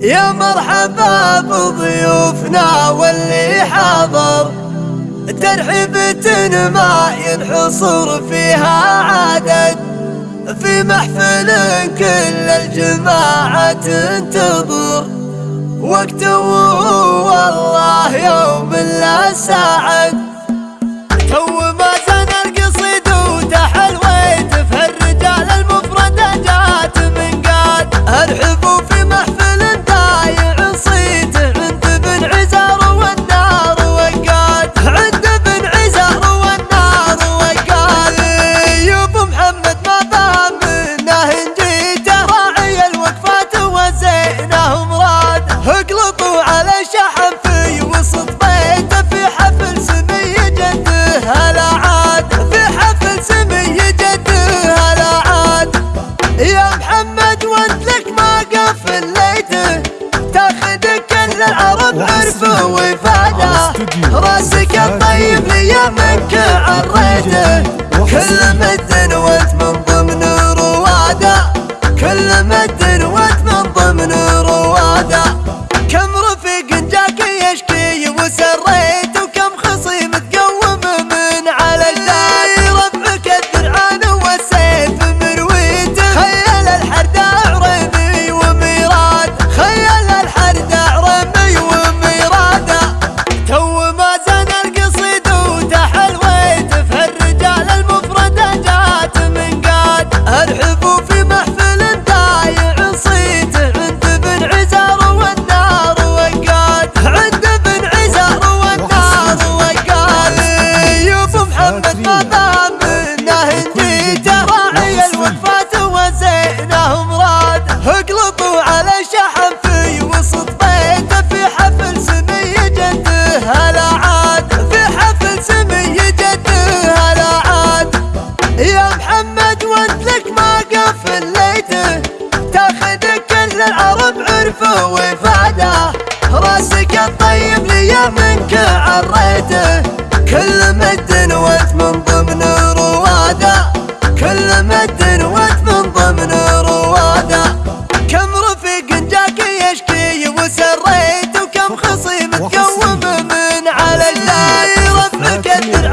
يا مرحبا بضيوفنا واللي حضر. ترحيبة ما ينحصر فيها عدد. في محفل كل الجماعة تنتظر. وقت والله يوم لا سعد اقلطوا على شحن في وسط بيته في حفل سمي جده هلا عاد في حفل سمي جده هلا عاد. يا محمد وانت لك ما قفليته. تاخذ كل العرب عرفه وفادة. وفاده راسك الطيب لي منك عريته. كل مد وات من ضمن روادة. كل مد وات من ضمن روادة. كم رفيق جاك يشكي وسريت وكم خصيم تقوم من على الدايره مكدر